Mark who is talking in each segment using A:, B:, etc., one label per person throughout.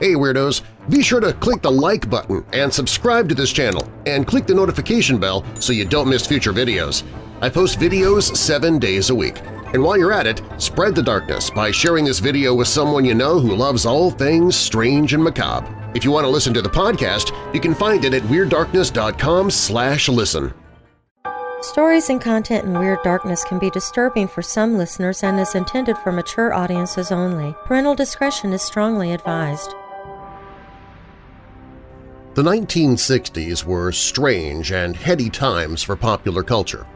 A: Hey Weirdos! Be sure to click the like button and subscribe to this channel and click the notification bell so you don't miss future videos. I post videos seven days a week. And while you're at it, spread the darkness by sharing this video with someone you know who loves all things strange and macabre. If you want to listen to the podcast, you can find it at WeirdDarkness.com slash listen.
B: Stories and content in Weird Darkness can be disturbing for some listeners and is intended for mature audiences only. Parental discretion is strongly advised.
A: The 1960s were strange and heady times for popular culture.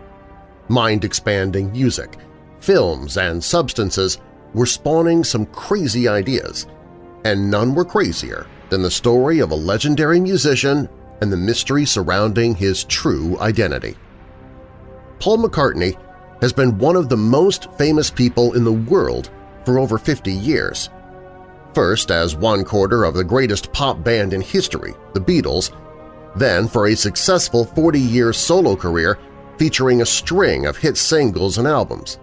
A: Mind-expanding music, films, and substances were spawning some crazy ideas, and none were crazier than the story of a legendary musician and the mystery surrounding his true identity. Paul McCartney has been one of the most famous people in the world for over 50 years – first as one quarter of the greatest pop band in history, the Beatles, then for a successful 40-year solo career featuring a string of hit singles and albums.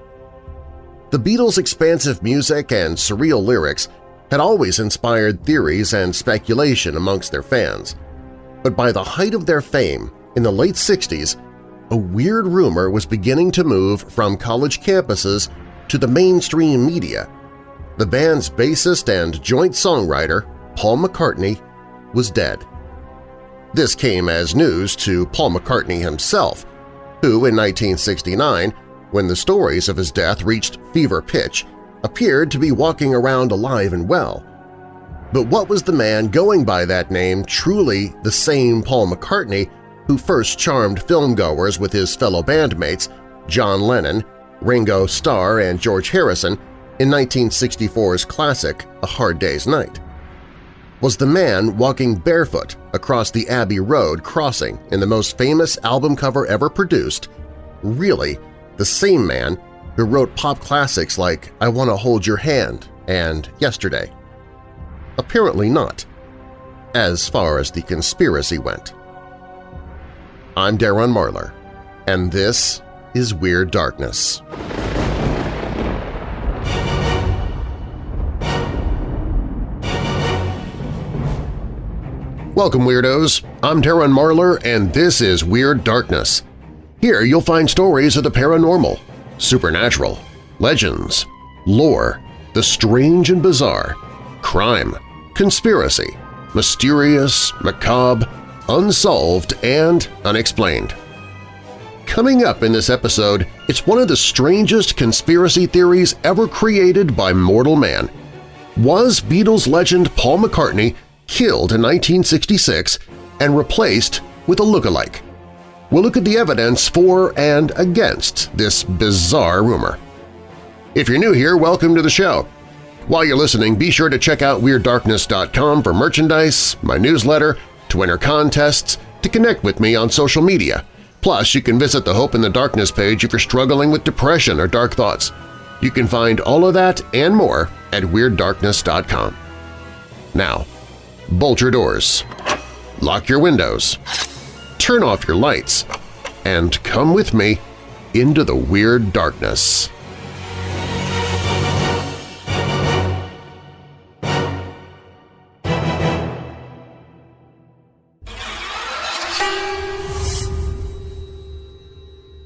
A: The Beatles' expansive music and surreal lyrics had always inspired theories and speculation amongst their fans, but by the height of their fame, in the late 60s, a weird rumor was beginning to move from college campuses to the mainstream media the band's bassist and joint songwriter, Paul McCartney, was dead. This came as news to Paul McCartney himself, who in 1969, when the stories of his death reached fever pitch, appeared to be walking around alive and well. But what was the man going by that name truly the same Paul McCartney who first charmed filmgoers with his fellow bandmates John Lennon, Ringo Starr, and George Harrison in 1964's classic A Hard Day's Night? Was the man walking barefoot across the Abbey Road crossing in the most famous album cover ever produced really the same man who wrote pop classics like I Want to Hold Your Hand and Yesterday? Apparently not, as far as the conspiracy went. I'm Darren Marlar, and this is Weird Darkness. Welcome, Weirdos! I'm Darren Marlar, and this is Weird Darkness. Here you'll find stories of the paranormal, supernatural, legends, lore, the strange and bizarre, crime, conspiracy, mysterious, macabre, unsolved, and unexplained. Coming up in this episode, it's one of the strangest conspiracy theories ever created by mortal man. Was Beatles legend Paul McCartney killed in 1966 and replaced with a look-alike. We'll look at the evidence for and against this bizarre rumor. If you're new here, welcome to the show. While you're listening, be sure to check out WeirdDarkness.com for merchandise, my newsletter, to enter contests, to connect with me on social media. Plus, you can visit the Hope in the Darkness page if you're struggling with depression or dark thoughts. You can find all of that and more at WeirdDarkness.com. Now, bolt your doors, lock your windows, turn off your lights, and come with me into the weird darkness.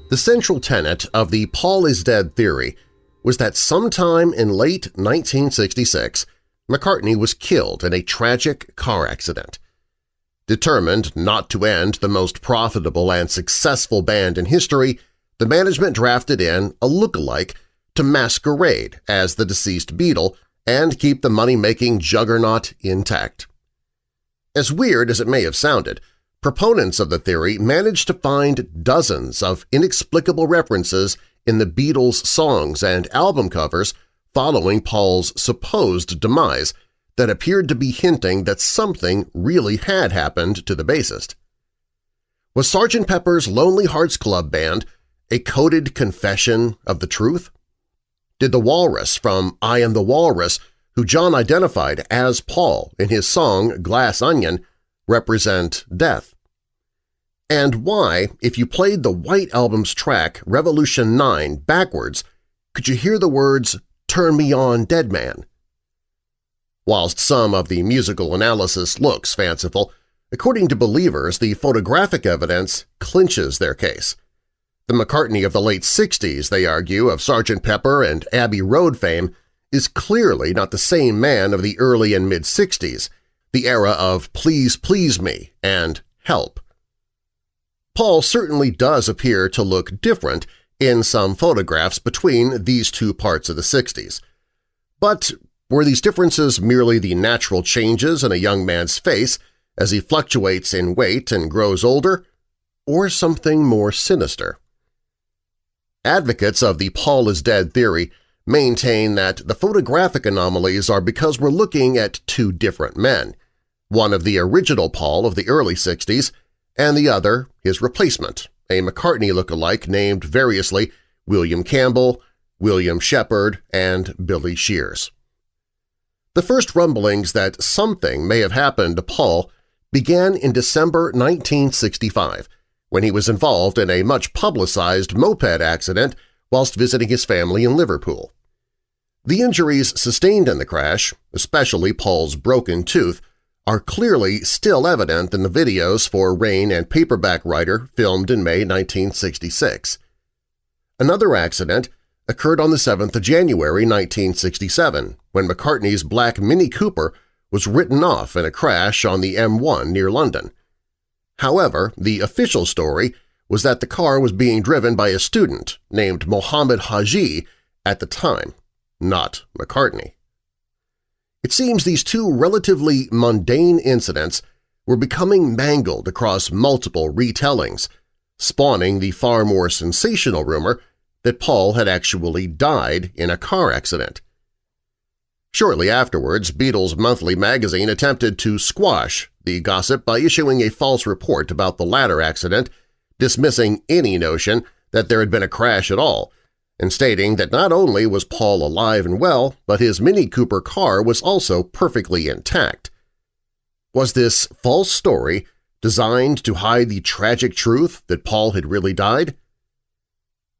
A: The central tenet of the Paul is dead theory was that sometime in late 1966, McCartney was killed in a tragic car accident. Determined not to end the most profitable and successful band in history, the management drafted in a look-alike to masquerade as the deceased Beatle and keep the money-making juggernaut intact. As weird as it may have sounded, proponents of the theory managed to find dozens of inexplicable references in the Beatles' songs and album covers following Paul's supposed demise that appeared to be hinting that something really had happened to the bassist. Was Sgt. Pepper's Lonely Hearts Club Band a coded confession of the truth? Did the walrus from I Am the Walrus, who John identified as Paul in his song Glass Onion, represent death? And why, if you played the White Album's track Revolution 9 backwards, could you hear the words Turn Me On Dead Man. Whilst some of the musical analysis looks fanciful, according to believers the photographic evidence clinches their case. The McCartney of the late 60s, they argue, of Sgt. Pepper and Abbey Road fame is clearly not the same man of the early and mid-60s, the era of Please Please Me and Help. Paul certainly does appear to look different in some photographs between these two parts of the 60s. But were these differences merely the natural changes in a young man's face as he fluctuates in weight and grows older, or something more sinister? Advocates of the Paul is dead theory maintain that the photographic anomalies are because we're looking at two different men, one of the original Paul of the early 60s and the other his replacement, a McCartney look-alike named variously William Campbell, William Shepard, and Billy Shears. The first rumblings that something may have happened to Paul began in December 1965 when he was involved in a much-publicized moped accident whilst visiting his family in Liverpool. The injuries sustained in the crash, especially Paul's broken tooth, are clearly still evident in the videos for Rain and Paperback Writer filmed in May 1966. Another accident occurred on the 7th of January 1967 when McCartney's black Mini Cooper was written off in a crash on the M1 near London. However, the official story was that the car was being driven by a student named Mohammed Haji at the time, not McCartney. It seems these two relatively mundane incidents were becoming mangled across multiple retellings, spawning the far more sensational rumor that Paul had actually died in a car accident. Shortly afterwards, Beatles Monthly magazine attempted to squash the gossip by issuing a false report about the latter accident, dismissing any notion that there had been a crash at all, and stating that not only was Paul alive and well, but his Mini Cooper car was also perfectly intact. Was this false story designed to hide the tragic truth that Paul had really died?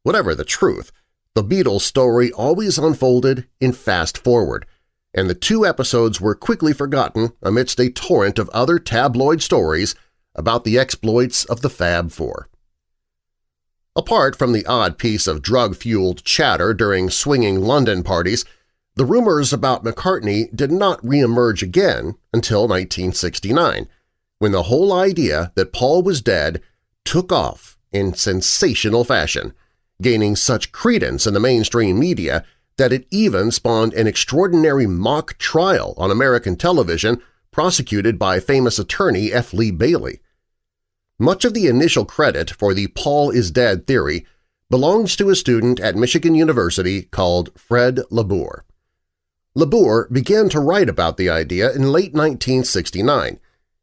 A: Whatever the truth, the Beatles story always unfolded in fast-forward, and the two episodes were quickly forgotten amidst a torrent of other tabloid stories about the exploits of the Fab Four. Apart from the odd piece of drug-fueled chatter during swinging London parties, the rumors about McCartney did not reemerge again until 1969, when the whole idea that Paul was dead took off in sensational fashion, gaining such credence in the mainstream media that it even spawned an extraordinary mock trial on American television prosecuted by famous attorney F. Lee Bailey. Much of the initial credit for the Paul is dead theory belongs to a student at Michigan University called Fred LaBour. LaBour began to write about the idea in late 1969,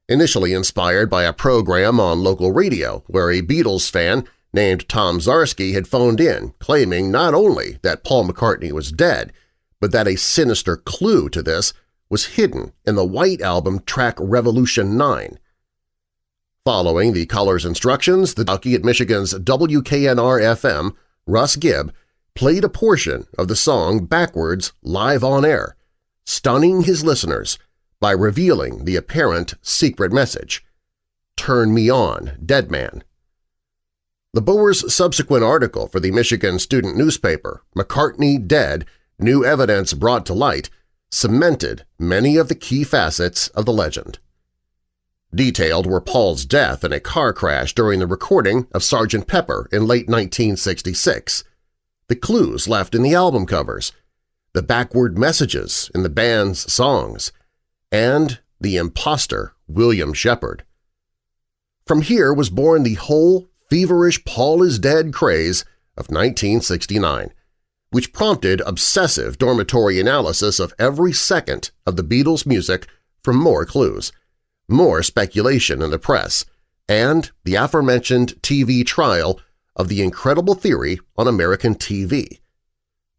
A: initially inspired by a program on local radio where a Beatles fan named Tom Zarski had phoned in claiming not only that Paul McCartney was dead, but that a sinister clue to this was hidden in the White Album track Revolution 9. Following the caller's instructions, the jockey at Michigan's WKNR-FM, Russ Gibb, played a portion of the song backwards live on air, stunning his listeners by revealing the apparent secret message, Turn Me On, Dead Man. LaBour's subsequent article for the Michigan student newspaper, McCartney Dead, New Evidence Brought to Light, cemented many of the key facets of the legend. Detailed were Paul's death in a car crash during the recording of Sgt. Pepper in late 1966, the clues left in the album covers, the backward messages in the band's songs, and the impostor William Shepard. From here was born the whole feverish Paul is Dead craze of 1969, which prompted obsessive dormitory analysis of every second of the Beatles' music for more clues, more speculation in the press, and the aforementioned TV trial of the incredible theory on American TV.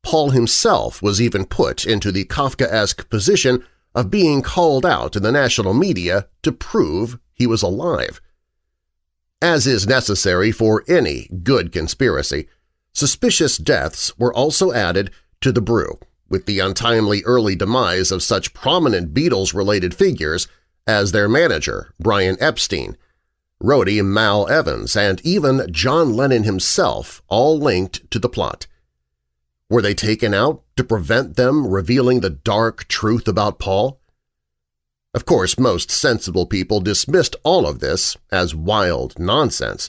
A: Paul himself was even put into the Kafkaesque position of being called out in the national media to prove he was alive. As is necessary for any good conspiracy, suspicious deaths were also added to the brew, with the untimely early demise of such prominent Beatles-related figures as their manager, Brian Epstein, roadie Mal Evans, and even John Lennon himself all linked to the plot. Were they taken out to prevent them revealing the dark truth about Paul? Of course, most sensible people dismissed all of this as wild nonsense.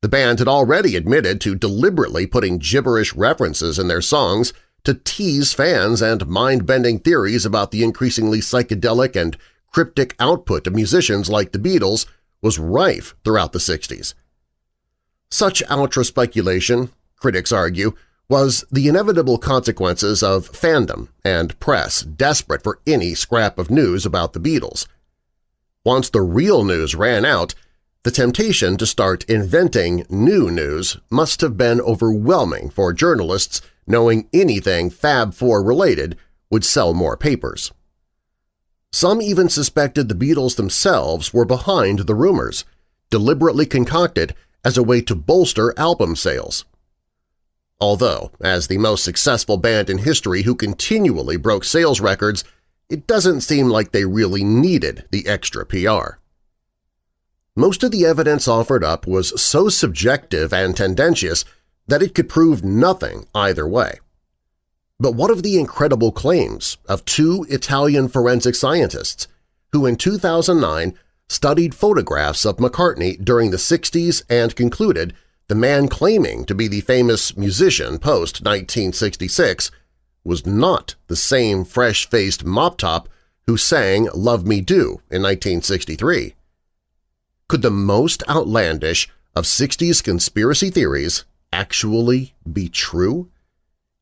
A: The band had already admitted to deliberately putting gibberish references in their songs to tease fans and mind-bending theories about the increasingly psychedelic and cryptic output of musicians like the Beatles was rife throughout the 60s. Such ultra-speculation, critics argue, was the inevitable consequences of fandom and press desperate for any scrap of news about the Beatles. Once the real news ran out, the temptation to start inventing new news must have been overwhelming for journalists knowing anything Fab Four related would sell more papers. Some even suspected the Beatles themselves were behind the rumors, deliberately concocted as a way to bolster album sales. Although, as the most successful band in history who continually broke sales records, it doesn't seem like they really needed the extra PR. Most of the evidence offered up was so subjective and tendentious that it could prove nothing either way. But what of the incredible claims of two Italian forensic scientists who in 2009 studied photographs of McCartney during the 60s and concluded the man claiming to be the famous musician post-1966 was not the same fresh-faced mop-top who sang Love Me Do in 1963. Could the most outlandish of 60s conspiracy theories actually be true?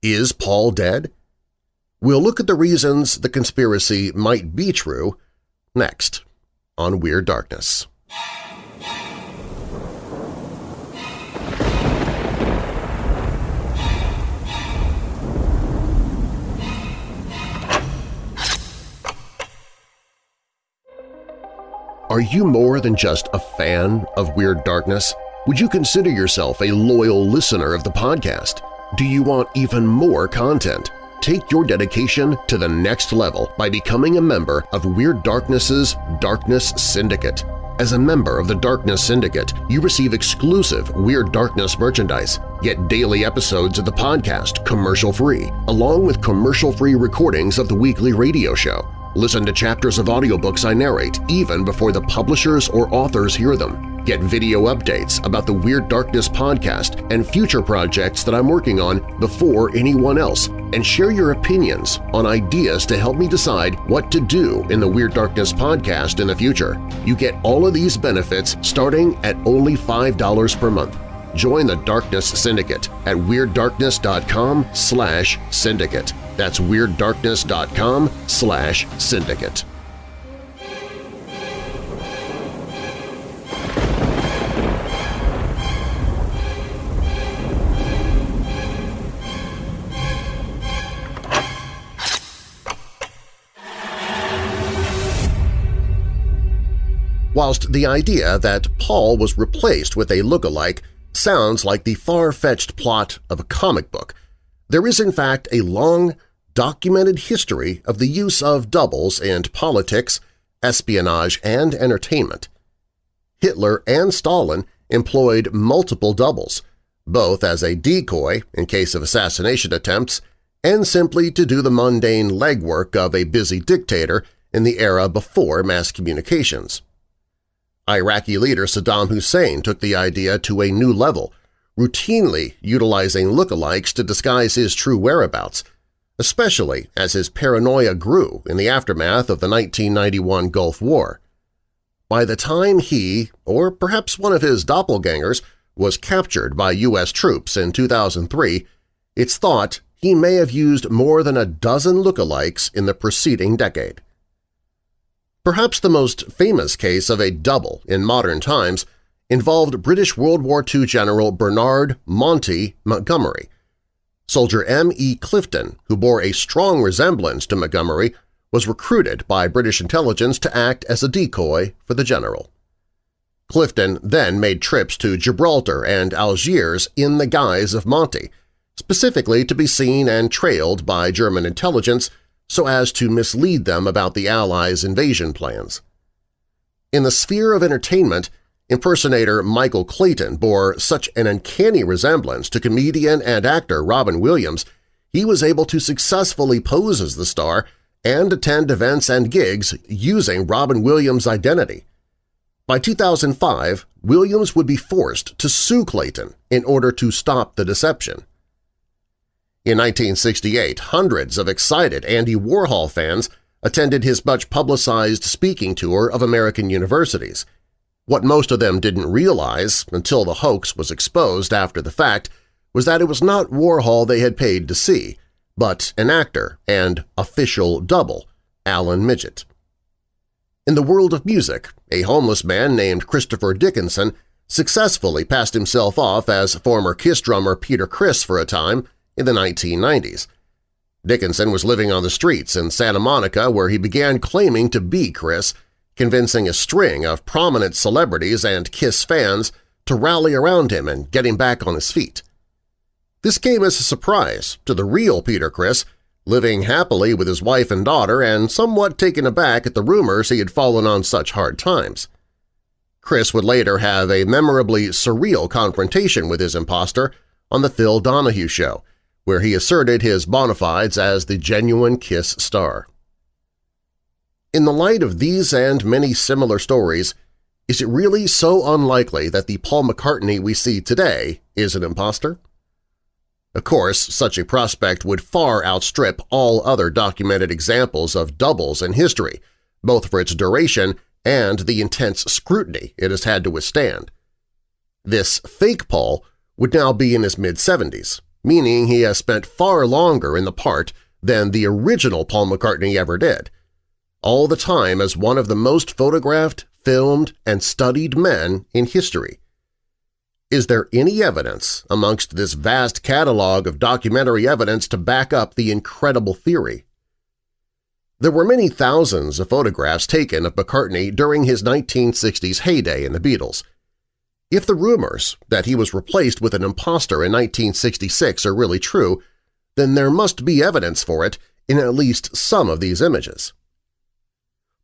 A: Is Paul dead? We'll look at the reasons the conspiracy might be true next on Weird Darkness. Are you more than just a fan of Weird Darkness? Would you consider yourself a loyal listener of the podcast? Do you want even more content? Take your dedication to the next level by becoming a member of Weird Darkness's Darkness Syndicate. As a member of the Darkness Syndicate, you receive exclusive Weird Darkness merchandise, get daily episodes of the podcast commercial-free, along with commercial-free recordings of the weekly radio show, Listen to chapters of audiobooks I narrate even before the publishers or authors hear them. Get video updates about the Weird Darkness podcast and future projects that I'm working on before anyone else, and share your opinions on ideas to help me decide what to do in the Weird Darkness podcast in the future. You get all of these benefits starting at only $5 per month. Join the Darkness Syndicate at WeirdDarkness.com slash syndicate. That's WeirdDarkness.com slash syndicate. Whilst the idea that Paul was replaced with a look-alike sounds like the far-fetched plot of a comic book, there is in fact a long, documented history of the use of doubles in politics, espionage, and entertainment. Hitler and Stalin employed multiple doubles, both as a decoy in case of assassination attempts and simply to do the mundane legwork of a busy dictator in the era before mass communications. Iraqi leader Saddam Hussein took the idea to a new level routinely utilizing lookalikes to disguise his true whereabouts, especially as his paranoia grew in the aftermath of the 1991 Gulf War. By the time he, or perhaps one of his doppelgangers, was captured by U.S. troops in 2003, it's thought he may have used more than a dozen lookalikes in the preceding decade. Perhaps the most famous case of a double in modern times involved British World War II General Bernard Monty Montgomery. Soldier M. E. Clifton, who bore a strong resemblance to Montgomery, was recruited by British intelligence to act as a decoy for the general. Clifton then made trips to Gibraltar and Algiers in the guise of Monty, specifically to be seen and trailed by German intelligence so as to mislead them about the Allies' invasion plans. In the sphere of entertainment, impersonator Michael Clayton bore such an uncanny resemblance to comedian and actor Robin Williams he was able to successfully pose as the star and attend events and gigs using Robin Williams' identity. By 2005, Williams would be forced to sue Clayton in order to stop the deception. In 1968, hundreds of excited Andy Warhol fans attended his much-publicized speaking tour of American universities. What most of them didn't realize until the hoax was exposed after the fact was that it was not Warhol they had paid to see, but an actor and official double, Allen Midgette. In the world of music, a homeless man named Christopher Dickinson successfully passed himself off as former Kiss drummer Peter Criss for a time in the 1990s. Dickinson was living on the streets in Santa Monica where he began claiming to be Criss, convincing a string of prominent celebrities and Kiss fans to rally around him and get him back on his feet. This came as a surprise to the real Peter Criss, living happily with his wife and daughter and somewhat taken aback at the rumors he had fallen on such hard times. Criss would later have a memorably surreal confrontation with his impostor on The Phil Donahue Show, where he asserted his bona fides as the genuine Kiss star. In the light of these and many similar stories, is it really so unlikely that the Paul McCartney we see today is an impostor? Of course, such a prospect would far outstrip all other documented examples of doubles in history, both for its duration and the intense scrutiny it has had to withstand. This fake Paul would now be in his mid-70s, meaning he has spent far longer in the part than the original Paul McCartney ever did, all the time as one of the most photographed, filmed, and studied men in history. Is there any evidence amongst this vast catalog of documentary evidence to back up the incredible theory? There were many thousands of photographs taken of McCartney during his 1960s heyday in the Beatles. If the rumors that he was replaced with an impostor in 1966 are really true, then there must be evidence for it in at least some of these images.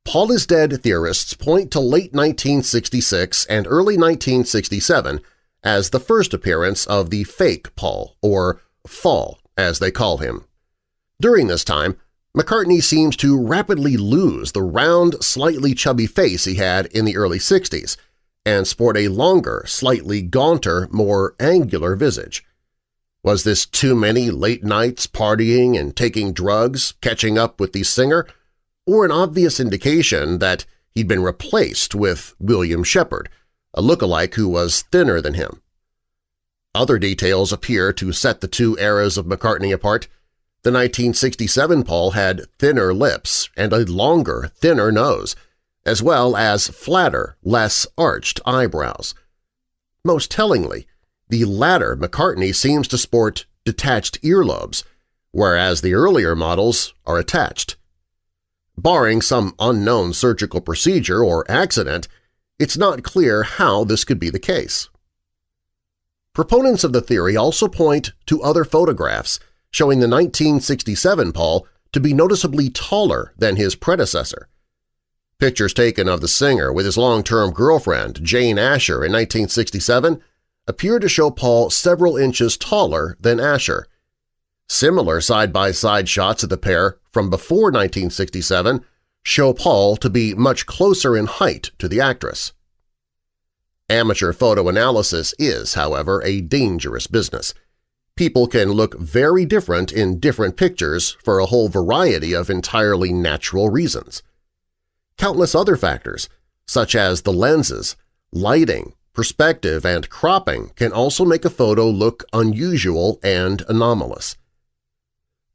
A: Paul is Dead theorists point to late 1966 and early 1967 as the first appearance of the fake Paul, or Fall as they call him. During this time, McCartney seems to rapidly lose the round, slightly chubby face he had in the early 60s and sport a longer, slightly gaunter, more angular visage. Was this too many late nights partying and taking drugs, catching up with the singer, or an obvious indication that he'd been replaced with William Shepard, a look-alike who was thinner than him. Other details appear to set the two eras of McCartney apart. The 1967 Paul had thinner lips and a longer, thinner nose, as well as flatter, less arched eyebrows. Most tellingly, the latter McCartney seems to sport detached earlobes, whereas the earlier models are attached. Barring some unknown surgical procedure or accident, it's not clear how this could be the case. Proponents of the theory also point to other photographs showing the 1967 Paul to be noticeably taller than his predecessor. Pictures taken of the singer with his long-term girlfriend, Jane Asher, in 1967 appear to show Paul several inches taller than Asher. Similar side-by-side -side shots of the pair from before 1967 show Paul to be much closer in height to the actress. Amateur photo analysis is, however, a dangerous business. People can look very different in different pictures for a whole variety of entirely natural reasons. Countless other factors, such as the lenses, lighting, perspective, and cropping can also make a photo look unusual and anomalous.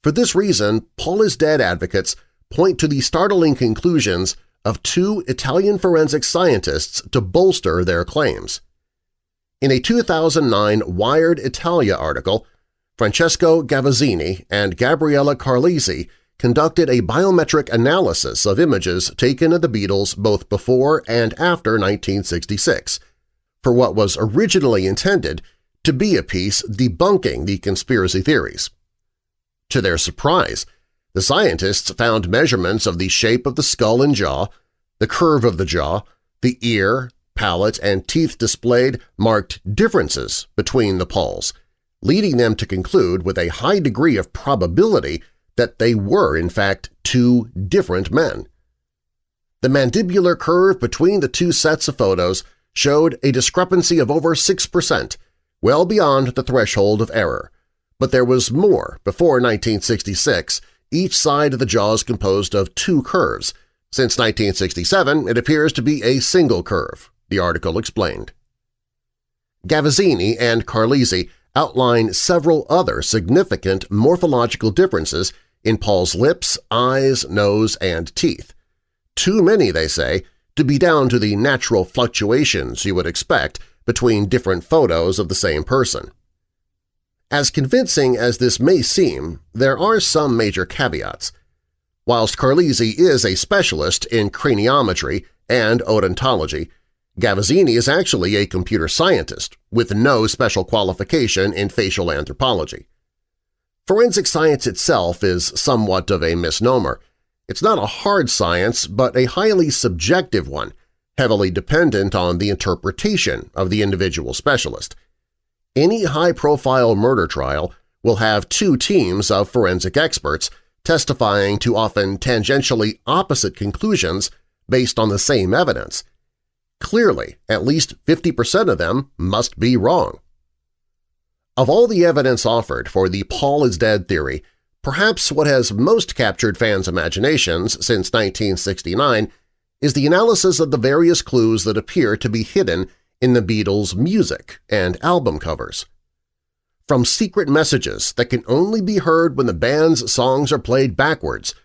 A: For this reason, Paul is Dead advocates point to the startling conclusions of two Italian forensic scientists to bolster their claims. In a 2009 Wired Italia article, Francesco Gavazzeni and Gabriella Carlisi conducted a biometric analysis of images taken of the Beatles both before and after 1966 for what was originally intended to be a piece debunking the conspiracy theories. To their surprise, the scientists found measurements of the shape of the skull and jaw, the curve of the jaw, the ear, palate, and teeth displayed marked differences between the Pauls, leading them to conclude with a high degree of probability that they were in fact two different men. The mandibular curve between the two sets of photos showed a discrepancy of over 6%, well beyond the threshold of error. But there was more before 1966. Each side of the jaw is composed of two curves. Since 1967, it appears to be a single curve, the article explained. Gavazzeni and Carlisi outline several other significant morphological differences in Paul's lips, eyes, nose, and teeth. Too many, they say, to be down to the natural fluctuations you would expect between different photos of the same person. As convincing as this may seem, there are some major caveats. Whilst Carlisi is a specialist in craniometry and odontology, Gavazzeni is actually a computer scientist with no special qualification in facial anthropology. Forensic science itself is somewhat of a misnomer. It's not a hard science, but a highly subjective one, heavily dependent on the interpretation of the individual specialist. Any high-profile murder trial will have two teams of forensic experts testifying to often tangentially opposite conclusions based on the same evidence. Clearly, at least 50% of them must be wrong. Of all the evidence offered for the Paul is dead theory, perhaps what has most captured fans' imaginations since 1969 is the analysis of the various clues that appear to be hidden in the Beatles' music and album covers. From secret messages that can only be heard when the band's songs are played backwards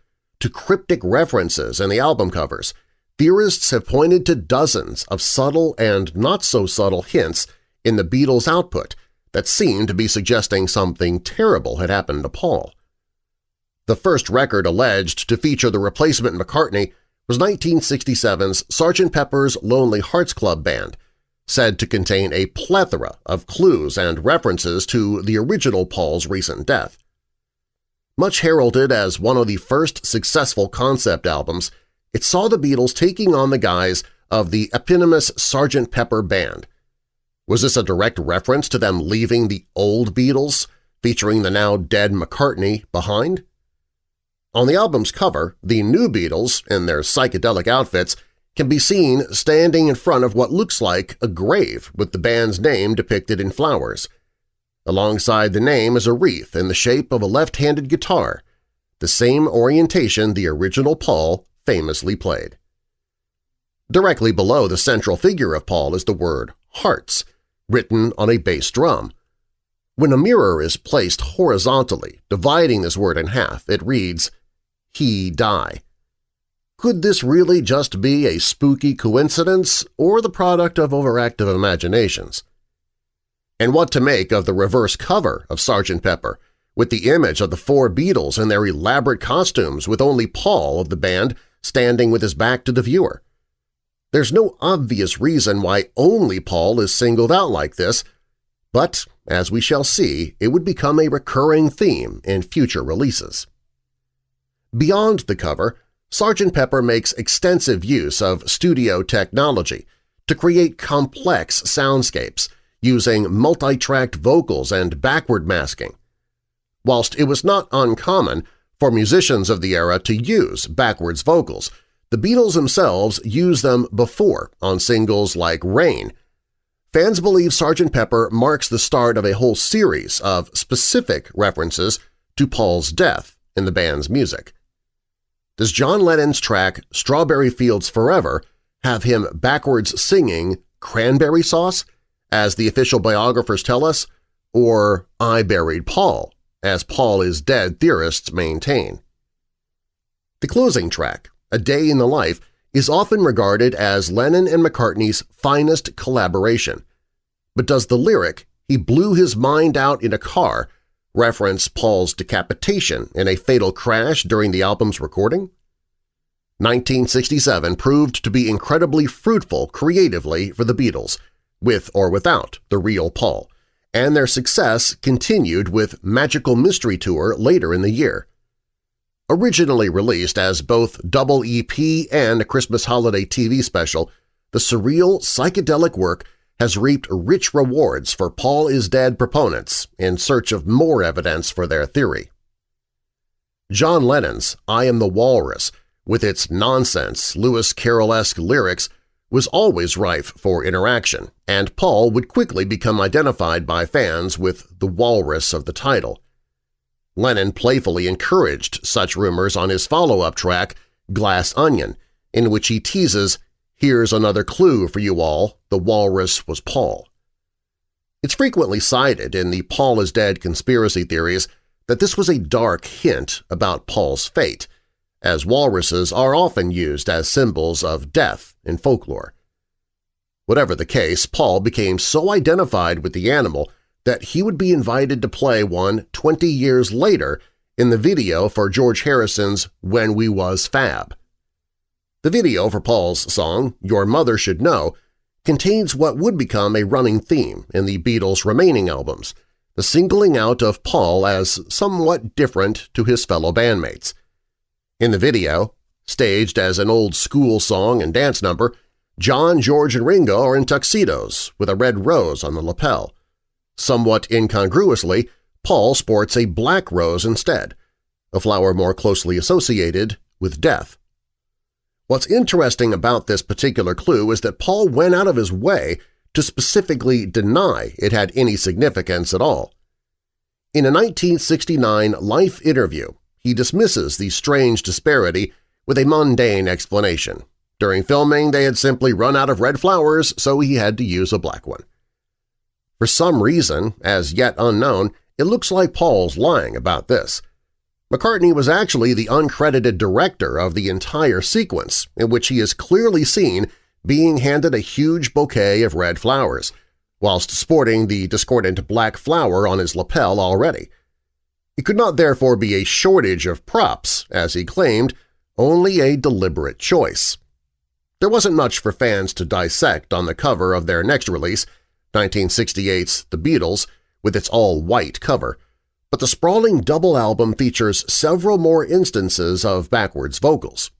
A: to cryptic references in the album covers, theorists have pointed to dozens of subtle and not-so-subtle hints in the Beatles' output – that seemed to be suggesting something terrible had happened to Paul. The first record alleged to feature the replacement McCartney was 1967's Sgt. Pepper's Lonely Hearts Club Band, said to contain a plethora of clues and references to the original Paul's recent death. Much heralded as one of the first successful concept albums, it saw the Beatles taking on the guise of the eponymous Sgt. Pepper Band – was this a direct reference to them leaving the old Beatles, featuring the now dead McCartney, behind? On the album's cover, the new Beatles, in their psychedelic outfits, can be seen standing in front of what looks like a grave with the band's name depicted in flowers. Alongside the name is a wreath in the shape of a left-handed guitar, the same orientation the original Paul famously played. Directly below the central figure of Paul is the word Hearts, written on a bass drum. When a mirror is placed horizontally, dividing this word in half, it reads, He die. Could this really just be a spooky coincidence or the product of overactive imaginations? And what to make of the reverse cover of Sgt. Pepper, with the image of the four Beatles in their elaborate costumes with only Paul of the band standing with his back to the viewer? There's no obvious reason why only Paul is singled out like this, but, as we shall see, it would become a recurring theme in future releases. Beyond the cover, Sgt. Pepper makes extensive use of studio technology to create complex soundscapes using multi-tracked vocals and backward masking. Whilst it was not uncommon for musicians of the era to use backwards vocals the Beatles themselves used them before on singles like Rain. Fans believe Sgt. Pepper marks the start of a whole series of specific references to Paul's death in the band's music. Does John Lennon's track Strawberry Fields Forever have him backwards singing Cranberry Sauce, as the official biographers tell us, or I Buried Paul, as Paul is dead theorists maintain? The closing track, a Day in the Life is often regarded as Lennon and McCartney's finest collaboration. But does the lyric, he blew his mind out in a car, reference Paul's decapitation in a fatal crash during the album's recording? 1967 proved to be incredibly fruitful creatively for the Beatles, with or without the real Paul, and their success continued with Magical Mystery Tour later in the year. Originally released as both double EP and a Christmas holiday TV special, the surreal, psychedelic work has reaped rich rewards for Paul is Dead proponents in search of more evidence for their theory. John Lennon's I Am the Walrus, with its nonsense, Lewis Carroll-esque lyrics, was always rife for interaction, and Paul would quickly become identified by fans with the walrus of the title. Lennon playfully encouraged such rumors on his follow-up track, Glass Onion, in which he teases, Here's another clue for you all, the walrus was Paul. It's frequently cited in the Paul is Dead conspiracy theories that this was a dark hint about Paul's fate, as walruses are often used as symbols of death in folklore. Whatever the case, Paul became so identified with the animal that he would be invited to play one 20 years later in the video for George Harrison's When We Was Fab. The video for Paul's song, Your Mother Should Know, contains what would become a running theme in the Beatles' remaining albums, the singling out of Paul as somewhat different to his fellow bandmates. In the video, staged as an old school song and dance number, John, George, and Ringo are in tuxedos with a red rose on the lapel. Somewhat incongruously, Paul sports a black rose instead, a flower more closely associated with death. What's interesting about this particular clue is that Paul went out of his way to specifically deny it had any significance at all. In a 1969 Life interview, he dismisses the strange disparity with a mundane explanation. During filming, they had simply run out of red flowers, so he had to use a black one. For some reason, as yet unknown, it looks like Paul's lying about this. McCartney was actually the uncredited director of the entire sequence, in which he is clearly seen being handed a huge bouquet of red flowers, whilst sporting the discordant black flower on his lapel already. It could not therefore be a shortage of props, as he claimed, only a deliberate choice. There wasn't much for fans to dissect on the cover of their next release, 1968's The Beatles, with its all-white cover, but the sprawling double album features several more instances of backwards vocals.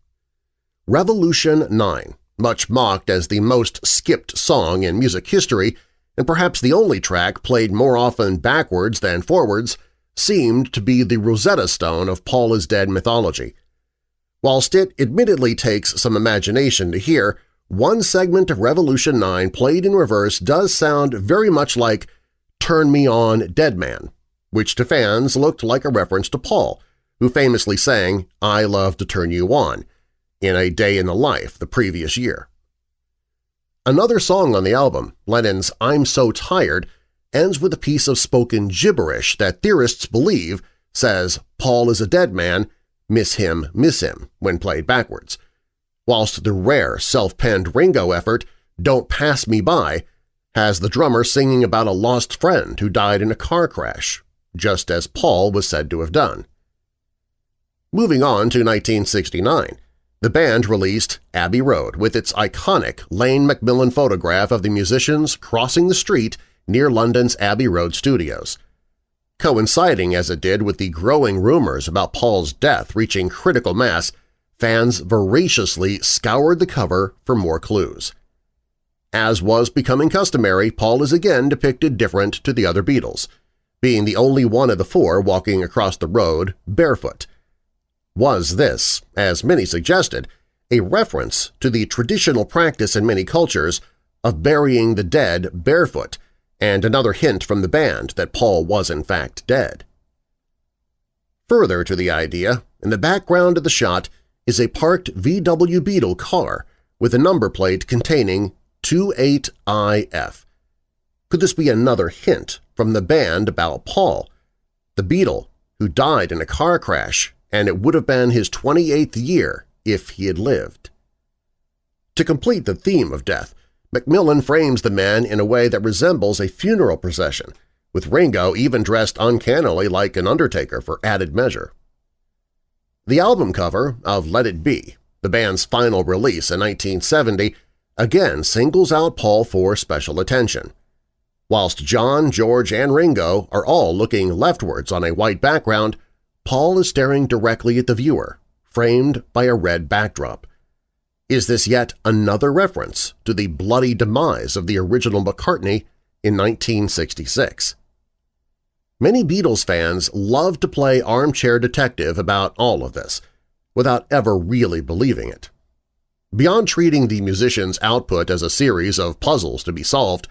A: Revolution 9, much mocked as the most skipped song in music history and perhaps the only track played more often backwards than forwards, seemed to be the Rosetta Stone of Paul is Dead mythology. Whilst it admittedly takes some imagination to hear, one segment of Revolution 9 played in reverse does sound very much like Turn Me On, Dead Man, which to fans looked like a reference to Paul, who famously sang I Love to Turn You On in A Day in the Life the previous year. Another song on the album, Lennon's I'm So Tired, ends with a piece of spoken gibberish that theorists believe says Paul is a dead man, miss him, miss him when played backwards, whilst the rare self-penned Ringo effort, Don't Pass Me By, has the drummer singing about a lost friend who died in a car crash, just as Paul was said to have done. Moving on to 1969, the band released Abbey Road with its iconic Lane Macmillan photograph of the musicians crossing the street near London's Abbey Road studios. Coinciding as it did with the growing rumors about Paul's death reaching critical mass, fans voraciously scoured the cover for more clues. As was becoming customary, Paul is again depicted different to the other Beatles, being the only one of the four walking across the road barefoot. Was this, as many suggested, a reference to the traditional practice in many cultures of burying the dead barefoot and another hint from the band that Paul was in fact dead? Further to the idea, in the background of the shot is a parked VW Beetle car with a number plate containing 28IF. Could this be another hint from the band about Paul, the Beatle who died in a car crash and it would have been his 28th year if he had lived? To complete the theme of death, Macmillan frames the man in a way that resembles a funeral procession, with Ringo even dressed uncannily like an undertaker for added measure. The album cover of Let It Be, the band's final release in 1970, again singles out Paul for special attention. Whilst John, George, and Ringo are all looking leftwards on a white background, Paul is staring directly at the viewer, framed by a red backdrop. Is this yet another reference to the bloody demise of the original McCartney in 1966? Many Beatles fans love to play armchair detective about all of this, without ever really believing it. Beyond treating the musician's output as a series of puzzles to be solved,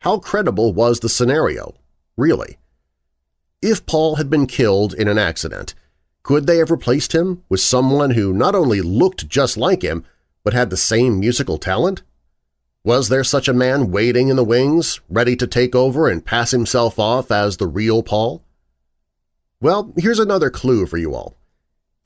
A: how credible was the scenario, really? If Paul had been killed in an accident, could they have replaced him with someone who not only looked just like him but had the same musical talent? Was there such a man waiting in the wings, ready to take over and pass himself off as the real Paul? Well, here's another clue for you all.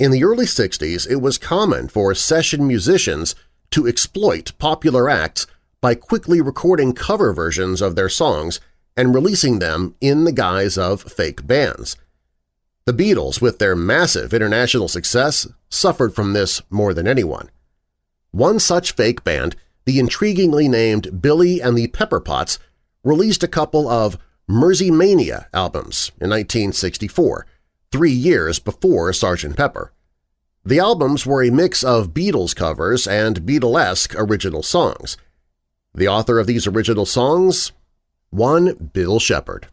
A: In the early 60s, it was common for session musicians to exploit popular acts by quickly recording cover versions of their songs and releasing them in the guise of fake bands. The Beatles, with their massive international success, suffered from this more than anyone. One such fake band, the intriguingly named Billy and the Pepperpots, released a couple of Mersey-Mania albums in 1964, three years before Sgt. Pepper. The albums were a mix of Beatles covers and Beatlesque original songs. The author of these original songs? One Bill Shepard.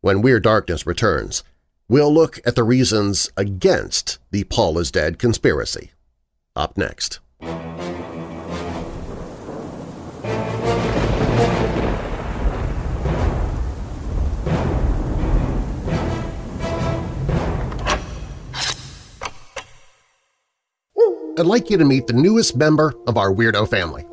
A: When Weird Darkness returns, we'll look at the reasons against the Paul is Dead conspiracy. Up next. I'd like you to meet the newest member of our weirdo family.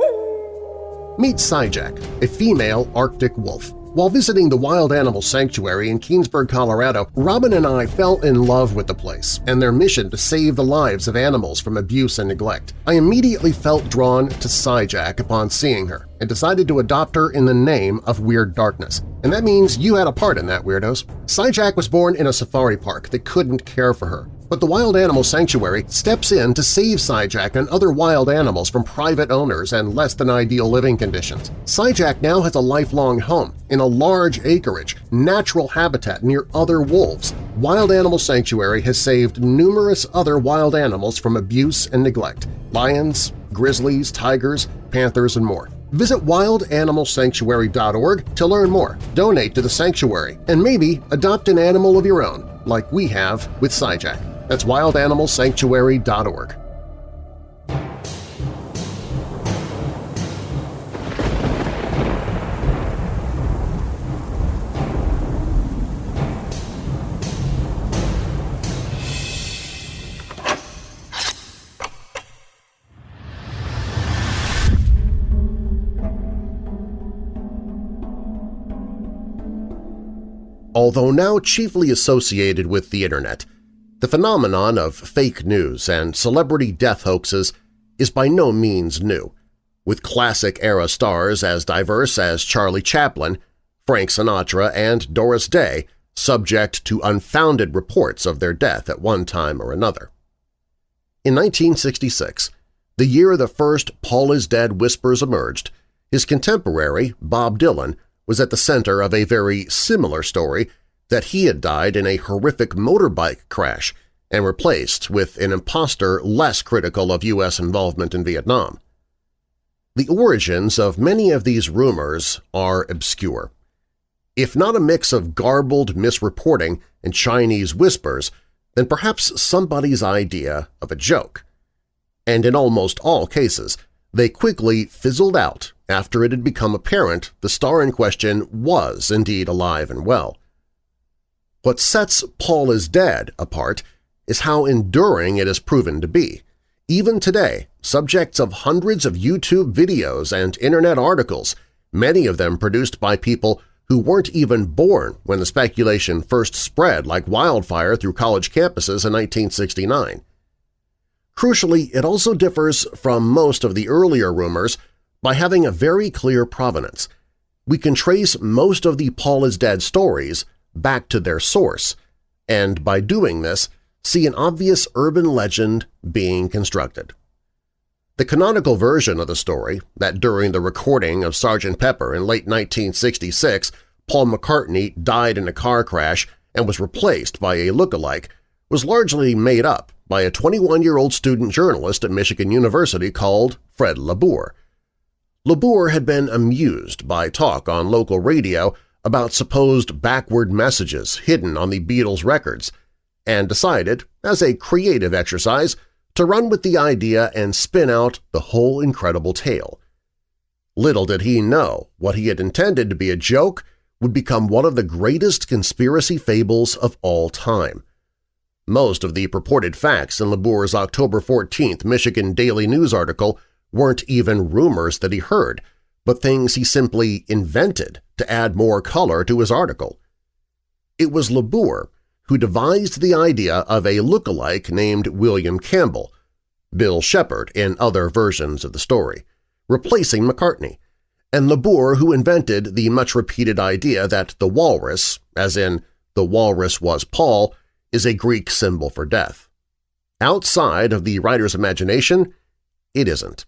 A: Meet Syjack, a female Arctic wolf. While visiting the Wild Animal Sanctuary in Keenesburg, Colorado, Robin and I fell in love with the place and their mission to save the lives of animals from abuse and neglect. I immediately felt drawn to Syjack upon seeing her and decided to adopt her in the name of Weird Darkness. And that means you had a part in that, Weirdos. Syjack was born in a safari park that couldn't care for her. But the Wild Animal Sanctuary steps in to save Syjack and other wild animals from private owners and less-than-ideal living conditions. Syjack now has a lifelong home in a large acreage, natural habitat near other wolves. Wild Animal Sanctuary has saved numerous other wild animals from abuse and neglect – lions, grizzlies, tigers, panthers, and more. Visit wildanimalsanctuary.org to learn more, donate to the sanctuary, and maybe adopt an animal of your own, like we have with Syjack. That's wildanimalsanctuary.org. Although now chiefly associated with the Internet, the phenomenon of fake news and celebrity death hoaxes is by no means new, with classic-era stars as diverse as Charlie Chaplin, Frank Sinatra, and Doris Day subject to unfounded reports of their death at one time or another. In 1966, the year the first Paul is Dead whispers emerged, his contemporary, Bob Dylan, was at the center of a very similar story that he had died in a horrific motorbike crash and replaced with an impostor less critical of U.S. involvement in Vietnam. The origins of many of these rumors are obscure. If not a mix of garbled misreporting and Chinese whispers, then perhaps somebody's idea of a joke. And in almost all cases, they quickly fizzled out after it had become apparent the star in question was indeed alive and well. What sets Paul is Dead apart is how enduring it has proven to be. Even today, subjects of hundreds of YouTube videos and Internet articles, many of them produced by people who weren't even born when the speculation first spread like wildfire through college campuses in 1969. Crucially, it also differs from most of the earlier rumors by having a very clear provenance. We can trace most of the Paul is Dead stories back to their source, and by doing this, see an obvious urban legend being constructed. The canonical version of the story, that during the recording of Sgt. Pepper in late 1966 Paul McCartney died in a car crash and was replaced by a look-alike, was largely made up by a 21-year-old student journalist at Michigan University called Fred LaBour. LaBour had been amused by talk on local radio about supposed backward messages hidden on the Beatles' records and decided, as a creative exercise, to run with the idea and spin out the whole incredible tale. Little did he know what he had intended to be a joke would become one of the greatest conspiracy fables of all time. Most of the purported facts in LaBour's October 14th Michigan Daily News article weren't even rumors that he heard, but things he simply invented to add more color to his article. It was LaBour who devised the idea of a look-alike named William Campbell, Bill Shepard in other versions of the story, replacing McCartney, and LaBour who invented the much-repeated idea that the walrus, as in the walrus was Paul, is a Greek symbol for death. Outside of the writer's imagination, it isn't.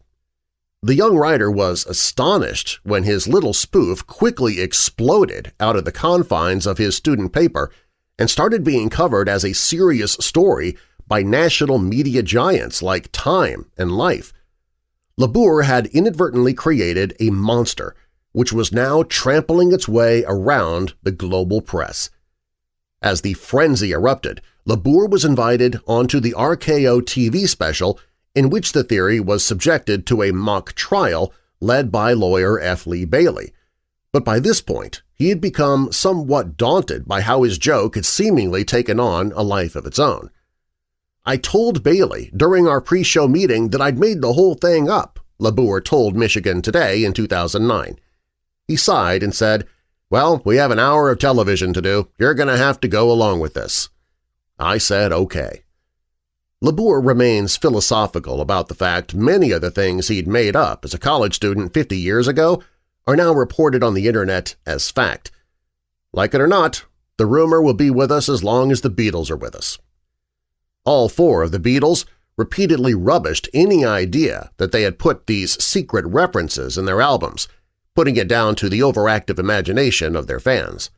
A: The young writer was astonished when his little spoof quickly exploded out of the confines of his student paper and started being covered as a serious story by national media giants like Time and Life. LaBour had inadvertently created a monster which was now trampling its way around the global press. As the frenzy erupted, LaBour was invited onto the RKO TV special in which the theory was subjected to a mock trial led by lawyer F. Lee Bailey. But by this point, he had become somewhat daunted by how his joke had seemingly taken on a life of its own. I told Bailey during our pre-show meeting that I'd made the whole thing up, LaBour told Michigan Today in 2009. He sighed and said, well, we have an hour of television to do. You're going to have to go along with this. I said okay. LaBour remains philosophical about the fact many of the things he'd made up as a college student 50 years ago are now reported on the Internet as fact. Like it or not, the rumor will be with us as long as the Beatles are with us. All four of the Beatles repeatedly rubbished any idea that they had put these secret references in their albums, putting it down to the overactive imagination of their fans.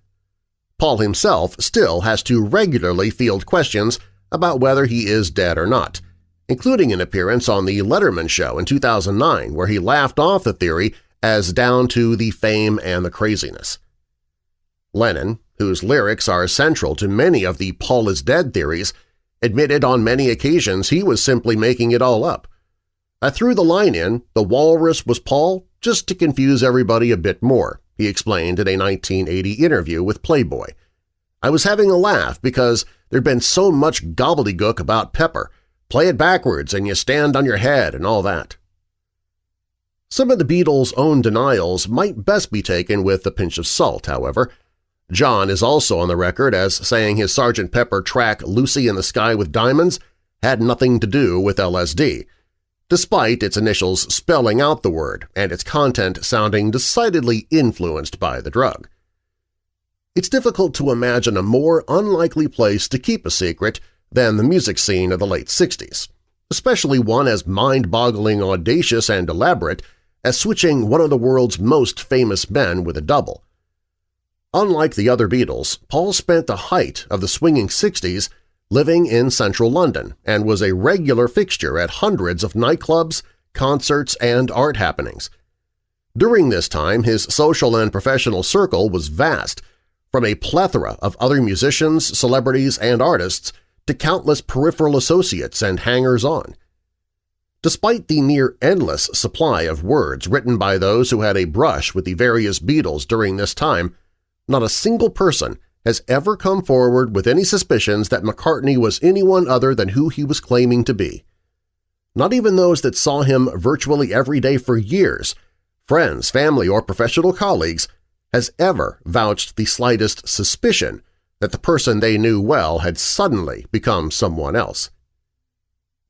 A: Paul himself still has to regularly field questions about whether he is dead or not, including an appearance on The Letterman Show in 2009 where he laughed off the theory as down to the fame and the craziness. Lennon, whose lyrics are central to many of the Paul is dead theories, admitted on many occasions he was simply making it all up. I threw the line in, the walrus was Paul, just to confuse everybody a bit more, he explained in a 1980 interview with Playboy. I was having a laugh because There'd been so much gobbledygook about Pepper, play it backwards and you stand on your head and all that. Some of the Beatles' own denials might best be taken with a pinch of salt, however. John is also on the record as saying his Sgt. Pepper track Lucy in the Sky with Diamonds had nothing to do with LSD, despite its initials spelling out the word and its content sounding decidedly influenced by the drug. It's difficult to imagine a more unlikely place to keep a secret than the music scene of the late 60s, especially one as mind-boggling audacious and elaborate as switching one of the world's most famous men with a double. Unlike the other Beatles, Paul spent the height of the swinging 60s living in central London and was a regular fixture at hundreds of nightclubs, concerts, and art happenings. During this time, his social and professional circle was vast, from a plethora of other musicians, celebrities, and artists to countless peripheral associates and hangers-on. Despite the near-endless supply of words written by those who had a brush with the various Beatles during this time, not a single person has ever come forward with any suspicions that McCartney was anyone other than who he was claiming to be. Not even those that saw him virtually every day for years, friends, family, or professional colleagues has ever vouched the slightest suspicion that the person they knew well had suddenly become someone else.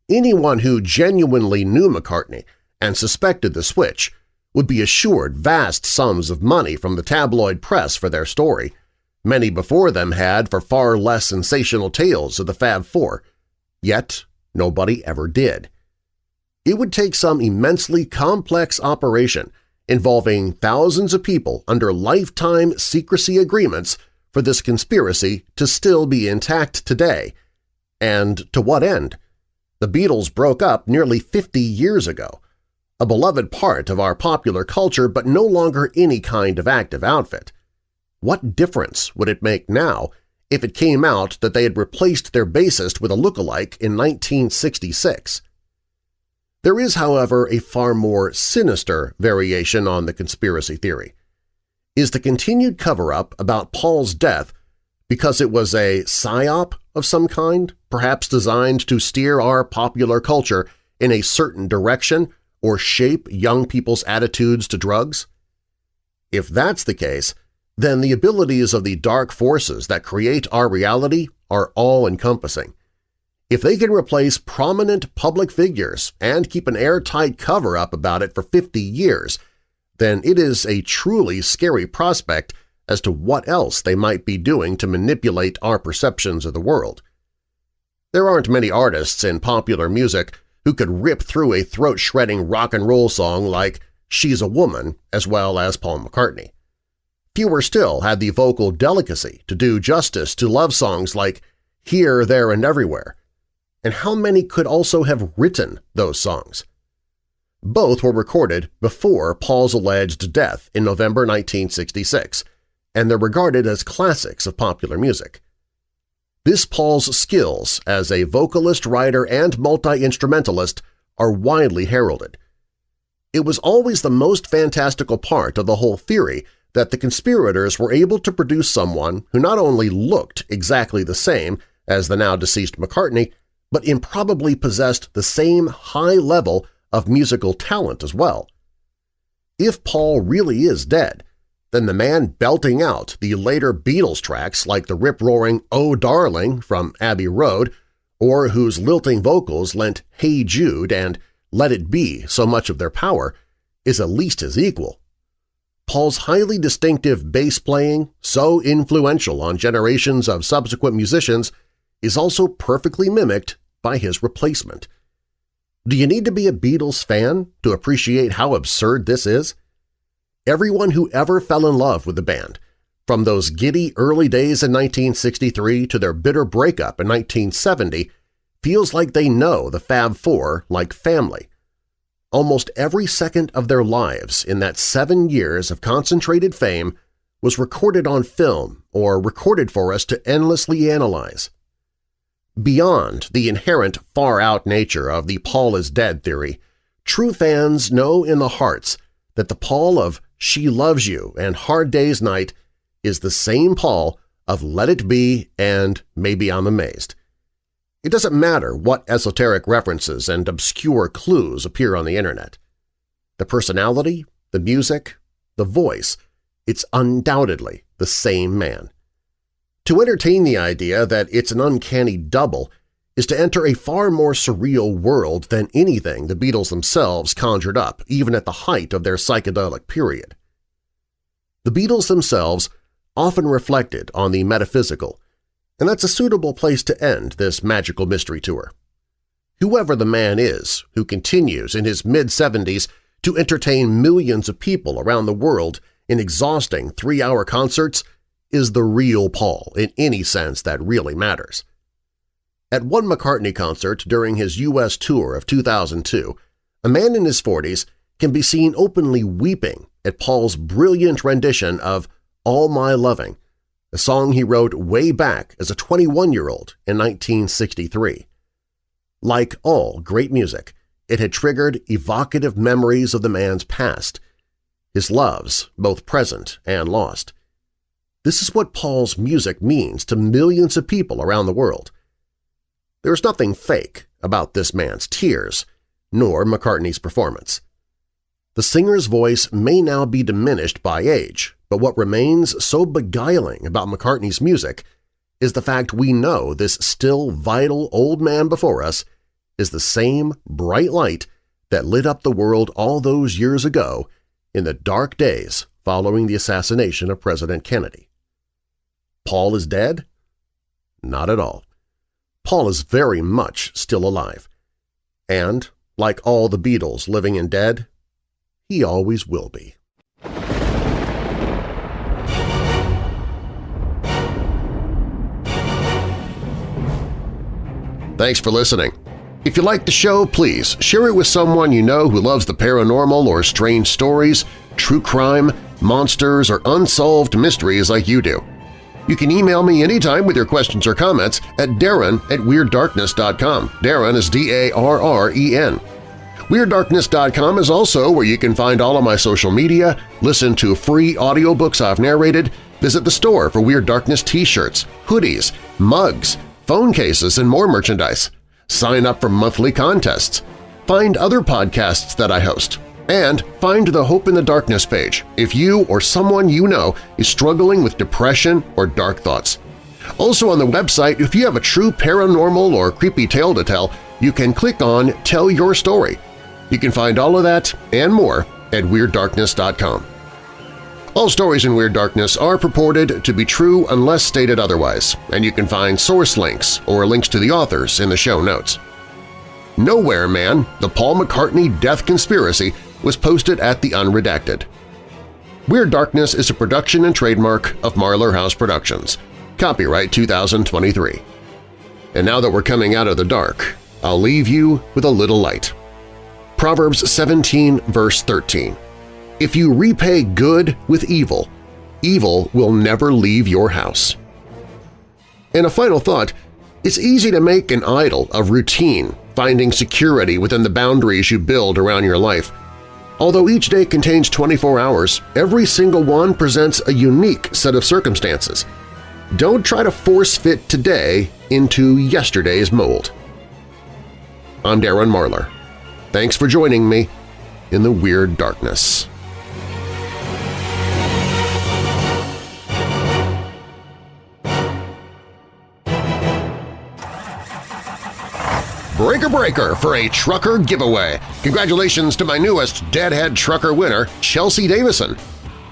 A: Anyone who genuinely knew McCartney and suspected the switch would be assured vast sums of money from the tabloid press for their story. Many before them had for far less sensational tales of the Fab Four, yet nobody ever did. it would take some immensely complex operation involving thousands of people under lifetime secrecy agreements for this conspiracy to still be intact today. And to what end? The Beatles broke up nearly 50 years ago, a beloved part of our popular culture but no longer any kind of active outfit. What difference would it make now if it came out that they had replaced their bassist with a look-alike in 1966? There is, however, a far more sinister variation on the conspiracy theory. Is the continued cover-up about Paul's death because it was a psyop of some kind, perhaps designed to steer our popular culture in a certain direction or shape young people's attitudes to drugs? If that's the case, then the abilities of the dark forces that create our reality are all-encompassing. If they can replace prominent public figures and keep an airtight cover-up about it for 50 years, then it is a truly scary prospect as to what else they might be doing to manipulate our perceptions of the world. There aren't many artists in popular music who could rip through a throat-shredding rock and roll song like She's a Woman as well as Paul McCartney. Fewer still had the vocal delicacy to do justice to love songs like Here, There, and Everywhere, and how many could also have written those songs? Both were recorded before Paul's alleged death in November 1966, and they're regarded as classics of popular music. This Paul's skills as a vocalist, writer, and multi-instrumentalist are widely heralded. It was always the most fantastical part of the whole theory that the conspirators were able to produce someone who not only looked exactly the same as the now-deceased McCartney, but improbably possessed the same high level of musical talent as well. If Paul really is dead, then the man belting out the later Beatles tracks like the rip-roaring Oh Darling from Abbey Road or whose lilting vocals lent Hey Jude and Let It Be so much of their power is at least his equal. Paul's highly distinctive bass playing, so influential on generations of subsequent musicians, is also perfectly mimicked by his replacement. Do you need to be a Beatles fan to appreciate how absurd this is? Everyone who ever fell in love with the band, from those giddy early days in 1963 to their bitter breakup in 1970, feels like they know the Fab Four like family. Almost every second of their lives in that seven years of concentrated fame was recorded on film or recorded for us to endlessly analyze. Beyond the inherent far-out nature of the Paul is dead theory, true fans know in the hearts that the Paul of She Loves You and Hard Day's Night is the same Paul of Let It Be and Maybe I'm Amazed. It doesn't matter what esoteric references and obscure clues appear on the Internet. The personality, the music, the voice, it's undoubtedly the same man. To entertain the idea that it's an uncanny double is to enter a far more surreal world than anything the Beatles themselves conjured up even at the height of their psychedelic period. The Beatles themselves often reflected on the metaphysical, and that's a suitable place to end this magical mystery tour. Whoever the man is who continues in his mid-70s to entertain millions of people around the world in exhausting three-hour concerts is the real Paul in any sense that really matters. At one McCartney concert during his U.S. tour of 2002, a man in his 40s can be seen openly weeping at Paul's brilliant rendition of All My Loving, a song he wrote way back as a 21-year-old in 1963. Like all great music, it had triggered evocative memories of the man's past, his loves, both present and lost. This is what Paul's music means to millions of people around the world. There's nothing fake about this man's tears, nor McCartney's performance. The singer's voice may now be diminished by age, but what remains so beguiling about McCartney's music is the fact we know this still vital old man before us is the same bright light that lit up the world all those years ago in the dark days following the assassination of President Kennedy. Paul is dead? Not at all. Paul is very much still alive. And, like all the Beatles living and dead, he always will be. Thanks for listening. If you like the show, please share it with someone you know who loves the paranormal or strange stories, true crime, monsters, or unsolved mysteries like you do. You can email me anytime with your questions or comments at darren at WeirdDarkness.com. Darren is D-A-R-R-E-N. WeirdDarkness.com is also where you can find all of my social media, listen to free audiobooks I've narrated, visit the store for Weird Darkness t-shirts, hoodies, mugs, phone cases, and more merchandise. Sign up for monthly contests. Find other podcasts that I host. And find the Hope in the Darkness page if you or someone you know is struggling with depression or dark thoughts. Also on the website, if you have a true paranormal or creepy tale to tell, you can click on Tell Your Story. You can find all of that and more at WeirdDarkness.com. All stories in Weird Darkness are purported to be true unless stated otherwise, and you can find source links or links to the authors in the show notes. Nowhere Man, the Paul McCartney Death Conspiracy was posted at The Unredacted. Weird Darkness is a production and trademark of Marlar House Productions. Copyright 2023. And now that we're coming out of the dark, I'll leave you with a little light. Proverbs 17 verse 13. If you repay good with evil, evil will never leave your house. And a final thought, it's easy to make an idol of routine, finding security within the boundaries you build around your life. Although each day contains 24 hours, every single one presents a unique set of circumstances. Don't try to force-fit today into yesterday's mold. I'm Darren Marlar. Thanks for joining me in the Weird Darkness. Breaker Breaker for a trucker giveaway. Congratulations to my newest Deadhead Trucker winner, Chelsea Davison.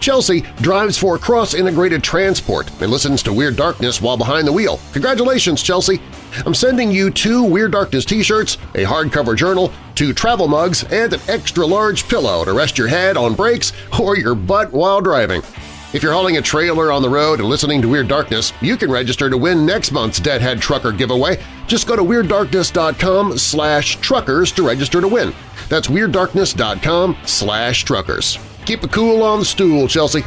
A: Chelsea drives for Cross Integrated Transport and listens to Weird Darkness while behind the wheel. Congratulations, Chelsea! I'm sending you two Weird Darkness t-shirts, a hardcover journal, two travel mugs, and an extra-large pillow to rest your head on breaks or your butt while driving. If you're hauling a trailer on the road and listening to Weird Darkness, you can register to win next month's Deadhead Trucker giveaway. Just go to WeirdDarkness.com slash truckers to register to win. That's WeirdDarkness.com slash truckers. Keep it cool on the stool, Chelsea.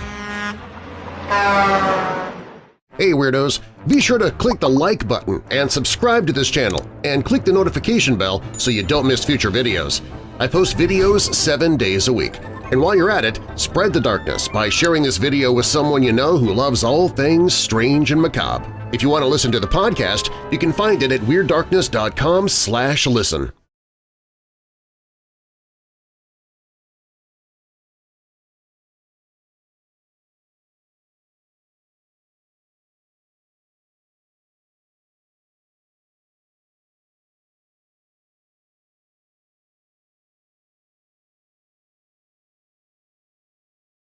A: Hey Weirdos! Be sure to click the like button and subscribe to this channel, and click the notification bell so you don't miss future videos. I post videos seven days a week. And while you're at it, spread the darkness by sharing this video with someone you know who loves all things strange and macabre. If you want to listen to the podcast, you can find it at WeirdDarkness.com listen.